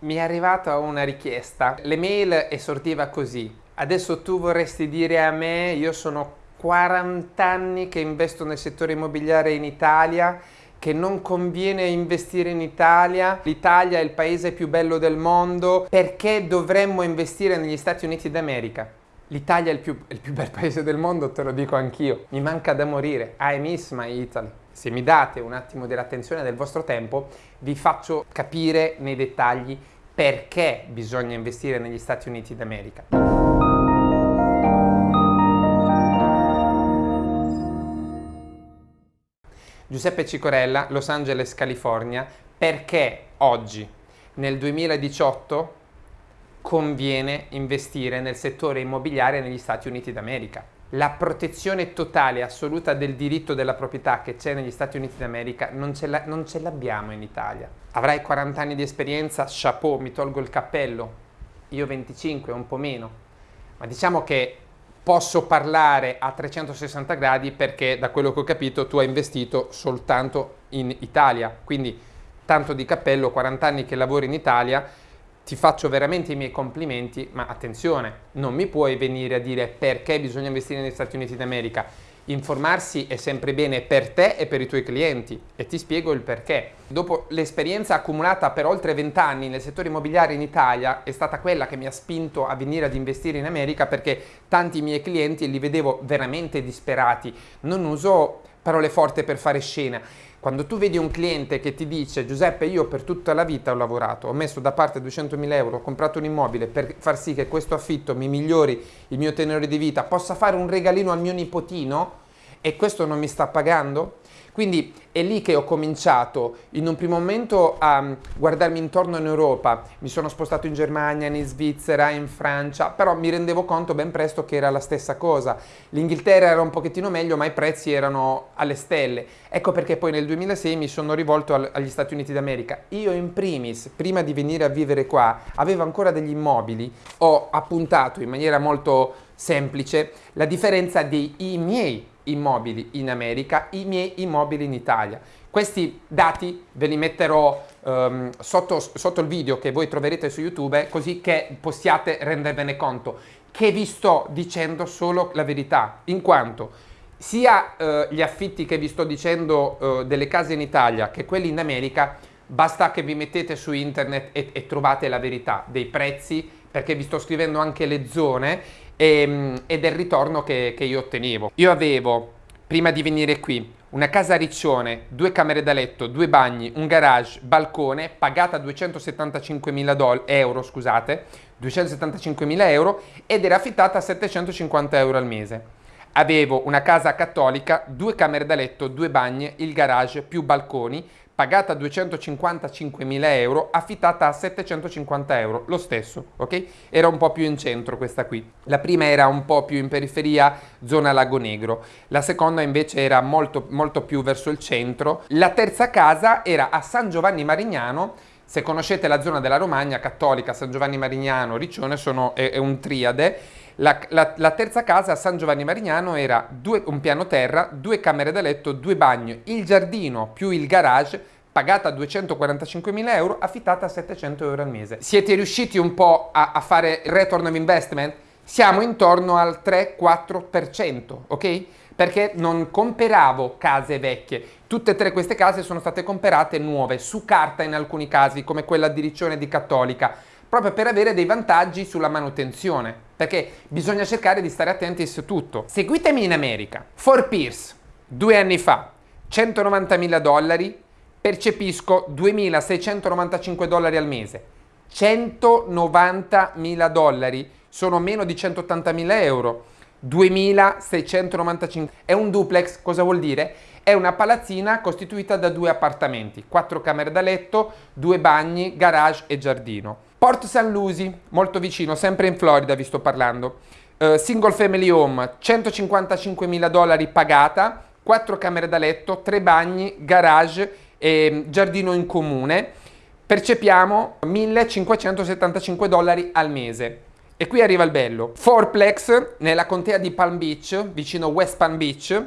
mi è arrivata una richiesta. L'email esortiva così. Adesso tu vorresti dire a me, io sono 40 anni che investo nel settore immobiliare in Italia, che non conviene investire in Italia, l'Italia è il paese più bello del mondo, perché dovremmo investire negli Stati Uniti d'America? L'Italia è il più, il più bel paese del mondo, te lo dico anch'io. Mi manca da morire. I miss my Italy. Se mi date un attimo dell'attenzione del vostro tempo, vi faccio capire nei dettagli perché bisogna investire negli Stati Uniti d'America. Giuseppe Cicorella, Los Angeles, California, perché oggi, nel 2018, conviene investire nel settore immobiliare negli Stati Uniti d'America. La protezione totale assoluta del diritto della proprietà che c'è negli Stati Uniti d'America non ce, l'abbiamo in Italia. Avrai 40 anni di esperienza, chapeau, mi tolgo il cappello. Io 25, un po' meno. Ma diciamo che posso parlare a 360 gradi perché da quello che ho capito tu hai investito soltanto in Italia. Quindi tanto di cappello, 40 anni che lavori in Italia, ti faccio veramente i miei complimenti, ma attenzione, non mi puoi venire a dire perché bisogna investire negli Stati Uniti d'America. Informarsi è sempre bene per te e per i tuoi clienti e ti spiego il perché. Dopo l'esperienza accumulata per oltre 20 anni nel settore immobiliare in Italia è stata quella che mi ha spinto a venire ad investire in America perché tanti miei clienti li vedevo veramente disperati. Non uso parole forti per fare scena. Quando tu vedi un cliente che ti dice Giuseppe io per tutta la vita ho lavorato, ho messo da parte 200.000 euro, ho comprato un immobile per far sì che questo affitto mi migliori il mio tenore di vita, possa fare un regalino al mio nipotino e questo non mi sta pagando? Quindi è lì che ho cominciato in un primo momento a guardarmi intorno in Europa, mi sono spostato in Germania, in Svizzera, in Francia, però mi rendevo conto ben presto che era la stessa cosa. L'Inghilterra era un pochettino meglio, ma i prezzi erano alle stelle. Ecco perché poi nel 2006 mi sono rivolto agli Stati Uniti d'America. Io in primis, prima di venire a vivere qua, avevo ancora degli immobili, ho appuntato in maniera molto semplice la differenza dei miei immobili in America, i miei immobili in Italia. Questi dati ve li metterò um, sotto, sotto, il video che voi troverete su YouTube così che possiate rendervene conto che vi sto dicendo solo la verità, in quanto sia uh, gli affitti che vi sto dicendo uh, delle case in Italia che quelli in America basta che vi mettete su internet e, e trovate la verità dei prezzi perché vi sto scrivendo anche le zone e, e del ritorno che, che io ottenevo. Io avevo, prima di venire qui, una casa a Riccione, due camere da letto, due bagni, un garage, balcone, pagata 275.000 euro, scusate, 275.000 euro ed era affittata a 750 euro al mese. Avevo una casa cattolica, due camere da letto, due bagni, il garage più balconi, pagata 255.000 euro, affittata a 750 euro, lo stesso, ok? Era un po' più in centro questa qui. La prima era un po' più in periferia, zona Lago Negro. La seconda invece era molto, molto più verso il centro. La terza casa era a San Giovanni Marignano, se conoscete la zona della Romagna, Cattolica, San Giovanni Marignano, Riccione, sono, è, è un triade. La, la, la, terza casa a San Giovanni Marignano era due, un piano terra, due camere da letto, due bagni, il giardino più il garage, pagata 245.000 euro, affittata a 700 euro al mese. Siete riusciti un po' a, a fare return of investment? Siamo intorno al 3-4%, ok? Perché non comperavo case vecchie, tutte e tre queste case sono state comperate nuove, su carta in alcuni casi, come quella di Riccione di Cattolica, proprio per avere dei vantaggi sulla manutenzione, perché bisogna cercare di stare attenti su tutto. Seguitemi in America. For Pierce, due anni fa, 190.000 dollari, percepisco 2.695 dollari al mese. 190.000 dollari sono meno di 180.000 euro. 2.695. È un duplex, cosa vuol dire? È una palazzina costituita da due appartamenti, quattro camere da letto, due bagni, garage e giardino. Port St. Lucie, molto vicino, sempre in Florida vi sto parlando. Uh, single family home, 155.000 dollari pagata, quattro camere da letto, tre bagni, garage e giardino in comune. Percepiamo 1.575 dollari al mese. E qui arriva il bello. Fourplex nella contea di Palm Beach, vicino West Palm Beach,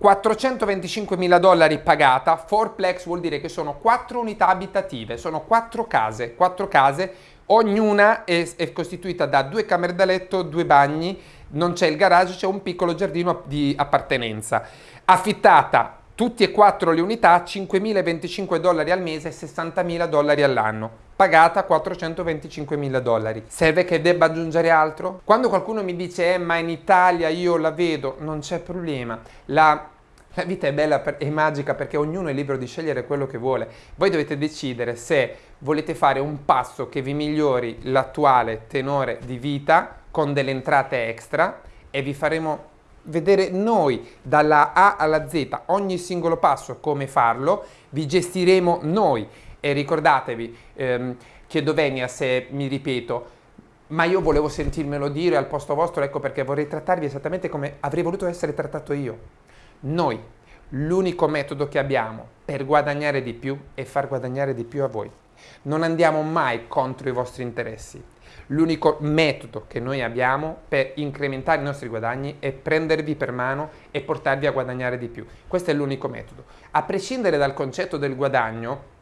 425 mila dollari pagata, fourplex vuol dire che sono 4 unità abitative, sono 4 case, 4 case, ognuna è, è costituita da due camere da letto, due bagni, non c'è il garage, c'è un piccolo giardino di appartenenza. Affittata tutti e quattro le unità 5.025 dollari al mese e 60.000 dollari all'anno pagata 425.000 dollari. Serve che debba aggiungere altro? Quando qualcuno mi dice eh ma in Italia io la vedo, non c'è problema. La, la vita è bella e magica perché ognuno è libero di scegliere quello che vuole. Voi dovete decidere se volete fare un passo che vi migliori l'attuale tenore di vita con delle entrate extra e vi faremo vedere noi dalla A alla Z ogni singolo passo come farlo, vi gestiremo noi e ricordatevi, ehm, chiedo venia se mi ripeto, ma io volevo sentirmelo dire al posto vostro, ecco perché vorrei trattarvi esattamente come avrei voluto essere trattato io. Noi, l'unico metodo che abbiamo per guadagnare di più è far guadagnare di più a voi. Non andiamo mai contro i vostri interessi L'unico metodo che noi abbiamo per incrementare i nostri guadagni è prendervi per mano e portarvi a guadagnare di più. Questo è l'unico metodo. A prescindere dal concetto del guadagno,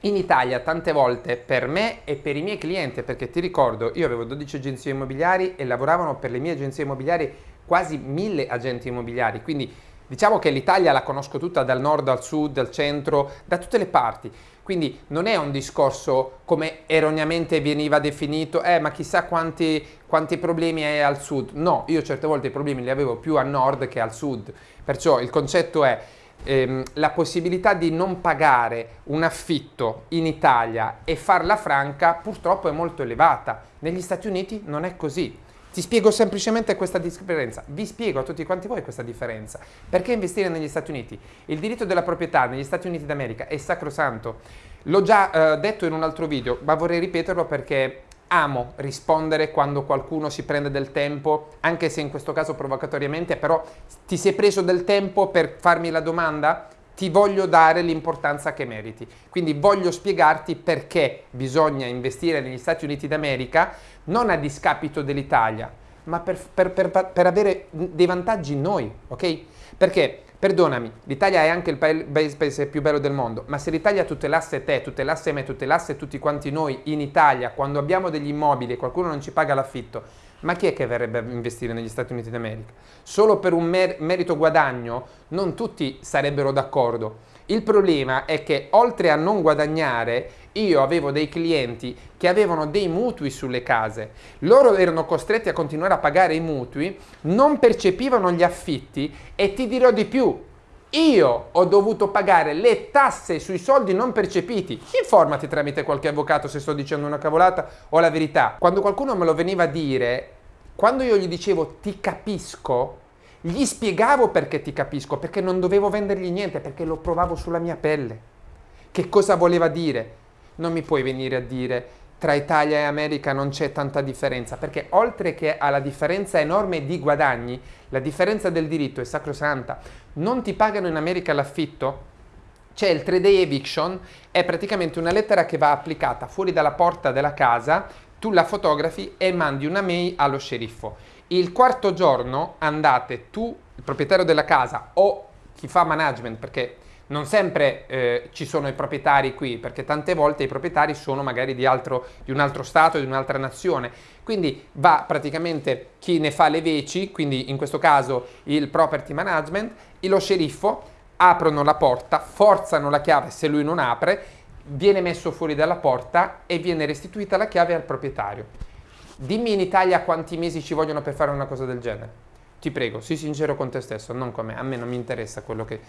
in Italia tante volte per me e per i miei clienti, perché ti ricordo, io avevo 12 agenzie immobiliari e lavoravano per le mie agenzie immobiliari quasi mille agenti immobiliari, quindi diciamo che l'Italia la conosco tutta dal nord al sud, dal centro, da tutte le parti. Quindi non è un discorso come erroneamente veniva definito, eh ma chissà quanti, quanti problemi hai al sud. No, io certe volte i problemi li avevo più a nord che al sud. Perciò il concetto è ehm, la possibilità di non pagare un affitto in Italia e farla franca purtroppo è molto elevata. Negli Stati Uniti non è così. Ti spiego semplicemente questa differenza, vi spiego a tutti quanti voi questa differenza. Perché investire negli Stati Uniti? Il diritto della proprietà negli Stati Uniti d'America è sacrosanto. L'ho già eh, detto in un altro video, ma vorrei ripeterlo perché amo rispondere quando qualcuno si prende del tempo, anche se in questo caso provocatoriamente, però ti sei preso del tempo per farmi la domanda? Ti voglio dare l'importanza che meriti. Quindi voglio spiegarti perché bisogna investire negli Stati Uniti d'America non a discapito dell'Italia, ma per, per, per, per, avere dei vantaggi noi, ok? Perché, perdonami, l'Italia è anche il paese più bello del mondo, ma se l'Italia tutelasse te, tutelasse me, tutelasse tutti quanti noi in Italia, quando abbiamo degli immobili e qualcuno non ci paga l'affitto, ma chi è che verrebbe a investire negli Stati Uniti d'America? Solo per un mer merito guadagno non tutti sarebbero d'accordo. Il problema è che oltre a non guadagnare io avevo dei clienti che avevano dei mutui sulle case, loro erano costretti a continuare a pagare i mutui, non percepivano gli affitti e ti dirò di più, io ho dovuto pagare le tasse sui soldi non percepiti. Informati tramite qualche avvocato se sto dicendo una cavolata o la verità. Quando qualcuno me lo veniva a dire, quando io gli dicevo ti capisco, gli spiegavo perché ti capisco, perché non dovevo vendergli niente, perché lo provavo sulla mia pelle. Che cosa voleva dire? non mi puoi venire a dire tra Italia e America non c'è tanta differenza, perché oltre che alla differenza enorme di guadagni, la differenza del diritto è sacrosanta. Non ti pagano in America l'affitto? C'è il 3-day eviction, è praticamente una lettera che va applicata fuori dalla porta della casa, tu la fotografi e mandi una mail allo sceriffo. Il quarto giorno andate tu, il proprietario della casa o chi fa management, perché non sempre eh, ci sono i proprietari qui, perché tante volte i proprietari sono magari di, altro, di un altro stato, di un'altra nazione. Quindi va praticamente chi ne fa le veci, quindi in questo caso il property management, e lo sceriffo aprono la porta, forzano la chiave se lui non apre, viene messo fuori dalla porta e viene restituita la chiave al proprietario. Dimmi in Italia quanti mesi ci vogliono per fare una cosa del genere. Ti prego, sii sincero con te stesso, non con me. A me non mi interessa quello che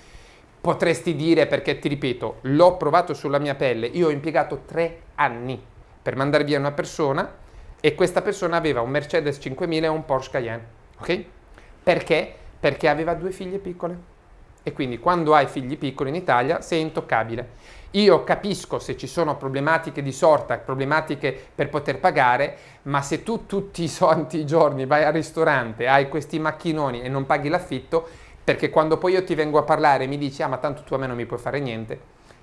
potresti dire perché ti ripeto, l'ho provato sulla mia pelle, io ho impiegato tre anni per mandare via una persona e questa persona aveva un Mercedes 5000 e un Porsche Cayenne, ok? Perché? Perché aveva due figlie piccole e quindi quando hai figli piccoli in Italia sei intoccabile. Io capisco se ci sono problematiche di sorta, problematiche per poter pagare, ma se tu tutti i santi giorni vai al ristorante, hai questi macchinoni e non paghi l'affitto, perché quando poi io ti vengo a parlare e mi dici ah ma tanto tu a me non mi puoi fare niente,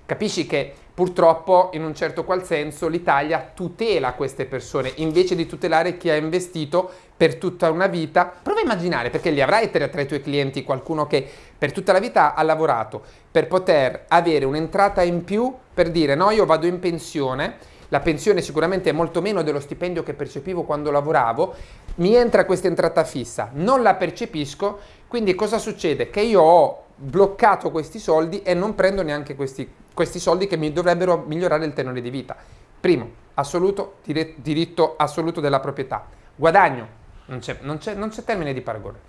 Capisci che purtroppo in un certo qual senso l'Italia tutela queste persone invece di tutelare chi ha investito per tutta una vita. Prova a immaginare, perché li avrai tra, i tuoi clienti qualcuno che per tutta la vita ha lavorato per poter avere un'entrata in più per dire no, io vado in pensione, la pensione sicuramente è molto meno dello stipendio che percepivo quando lavoravo, mi entra questa entrata fissa, non la percepisco, quindi cosa succede? Che io ho bloccato questi soldi e non prendo neanche questi, questi soldi che mi dovrebbero migliorare il tenore di vita. Primo, assoluto, diritto assoluto della proprietà. Guadagno, non c'è termine di paragone.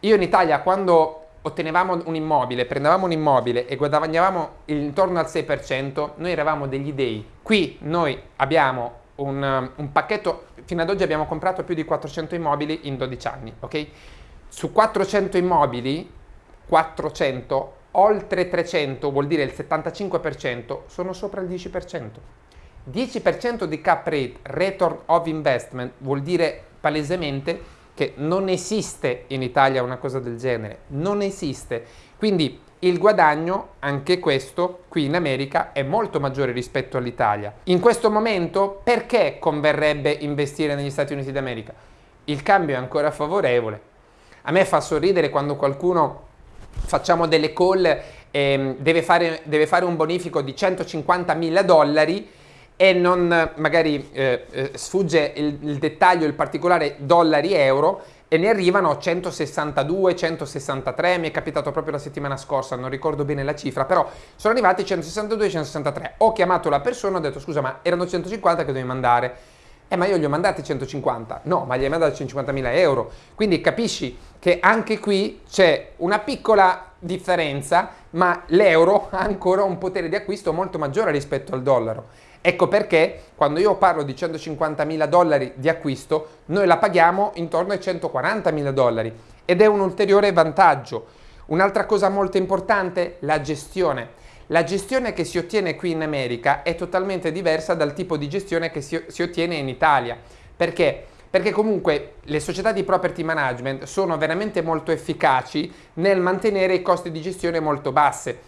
Io in Italia quando ottenevamo un immobile, prendevamo un immobile e guadagnavamo intorno al 6%, noi eravamo degli dei. Qui noi abbiamo un, un, pacchetto, fino ad oggi abbiamo comprato più di 400 immobili in 12 anni, ok? Su 400 immobili 400, oltre 300 vuol dire il 75% sono sopra il 10%. 10% di cap rate, return of investment, vuol dire palesemente che non esiste in Italia una cosa del genere, non esiste. Quindi il guadagno, anche questo, qui in America è molto maggiore rispetto all'Italia. In questo momento perché converrebbe investire negli Stati Uniti d'America? Il cambio è ancora favorevole. A me fa sorridere quando qualcuno facciamo delle call, e deve, fare, deve fare un bonifico di 150 mila dollari e non magari eh, eh, sfugge il, il, dettaglio, il particolare dollari-euro e ne arrivano 162, 163, mi è capitato proprio la settimana scorsa, non ricordo bene la cifra, però sono arrivati 162 163. Ho chiamato la persona, ho detto scusa ma erano 150 che dovevi mandare eh ma io gli ho mandati 150, no ma gli hai mandati 150.000 euro, quindi capisci che anche qui c'è una piccola differenza ma l'euro ha ancora un potere di acquisto molto maggiore rispetto al dollaro. Ecco perché quando io parlo di 150.000 dollari di acquisto noi la paghiamo intorno ai 140.000 dollari ed è un ulteriore vantaggio. Un'altra cosa molto importante, la gestione. La gestione che si ottiene qui in America è totalmente diversa dal tipo di gestione che si, si ottiene in Italia. Perché? Perché comunque le società di property management sono veramente molto efficaci nel mantenere i costi di gestione molto basse.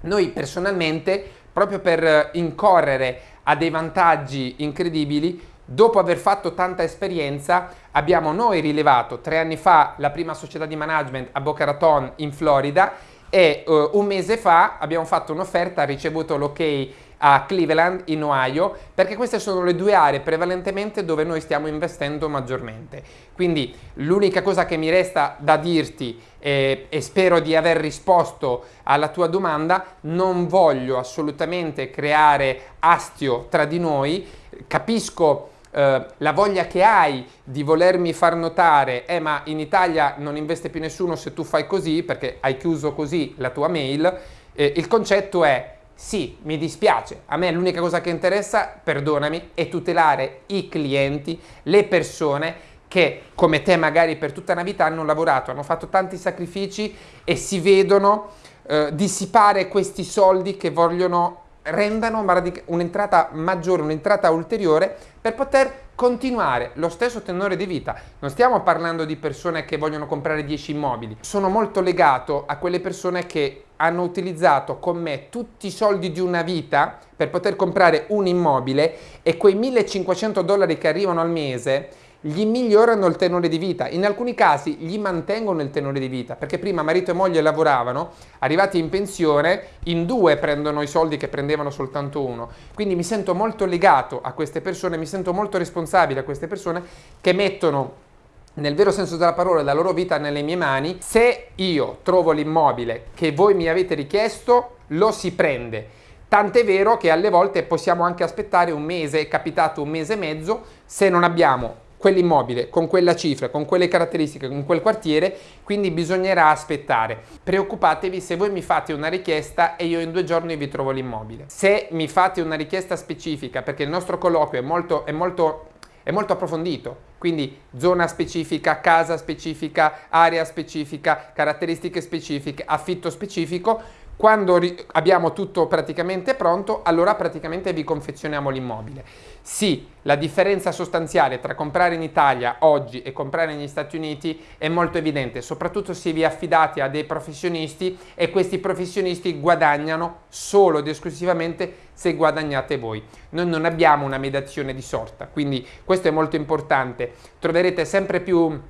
Noi personalmente, proprio per incorrere a dei vantaggi incredibili, dopo aver fatto tanta esperienza, abbiamo noi rilevato tre anni fa la prima società di management a Boca Raton in Florida e uh, un mese fa abbiamo fatto un'offerta, ha ricevuto l'ok a Cleveland in Ohio perché queste sono le due aree prevalentemente dove noi stiamo investendo maggiormente. Quindi l'unica cosa che mi resta da dirti eh, e spero di aver risposto alla tua domanda non voglio assolutamente creare astio tra di noi. Capisco eh, la voglia che hai di volermi far notare, eh ma in Italia non investe più nessuno se tu fai così perché hai chiuso così la tua mail, eh, il concetto è sì, mi dispiace, a me l'unica cosa che interessa, perdonami, è tutelare i clienti, le persone che come te magari per tutta una vita hanno lavorato, hanno fatto tanti sacrifici e si vedono eh, dissipare questi soldi che vogliono rendano un'entrata maggiore, un'entrata ulteriore per poter continuare lo stesso tenore di vita. Non stiamo parlando di persone che vogliono comprare 10 immobili, sono molto legato a quelle persone che hanno utilizzato con me tutti i soldi di una vita per poter comprare un immobile e quei 1500 dollari che arrivano al mese gli migliorano il tenore di vita, in alcuni casi gli mantengono il tenore di vita, perché prima marito e moglie lavoravano, arrivati in pensione, in due prendono i soldi che prendevano soltanto uno. Quindi mi sento molto legato a queste persone, mi sento molto responsabile a queste persone che mettono nel vero senso della parola la loro vita nelle mie mani. Se io trovo l'immobile che voi mi avete richiesto, lo si prende. Tant'è vero che alle volte possiamo anche aspettare un mese, è capitato un mese e mezzo, se non abbiamo quell'immobile con quella cifra, con quelle caratteristiche, con quel quartiere, quindi bisognerà aspettare. Preoccupatevi se voi mi fate una richiesta e io in due giorni vi trovo l'immobile. Se mi fate una richiesta specifica, perché il nostro colloquio è molto, è molto, è molto approfondito, quindi zona specifica, casa specifica, area specifica, caratteristiche specifiche, affitto specifico, Quando abbiamo tutto praticamente pronto, allora praticamente vi confezioniamo l'immobile. Sì, la differenza sostanziale tra comprare in Italia oggi e comprare negli Stati Uniti è molto evidente, soprattutto se vi affidate a dei professionisti e questi professionisti guadagnano solo ed esclusivamente se guadagnate voi. Noi non abbiamo una mediazione di sorta, quindi questo è molto importante. Troverete sempre più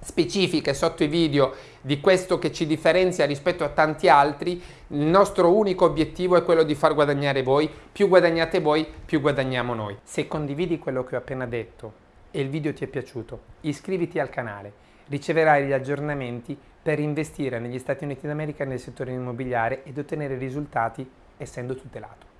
specifiche sotto i video di questo che ci differenzia rispetto a tanti altri, il nostro unico obiettivo è quello di far guadagnare voi, più guadagnate voi, più guadagniamo noi. Se condividi quello che ho appena detto e il video ti è piaciuto, iscriviti al canale, riceverai gli aggiornamenti per investire negli Stati Uniti d'America nel settore immobiliare ed ottenere risultati essendo tutelato.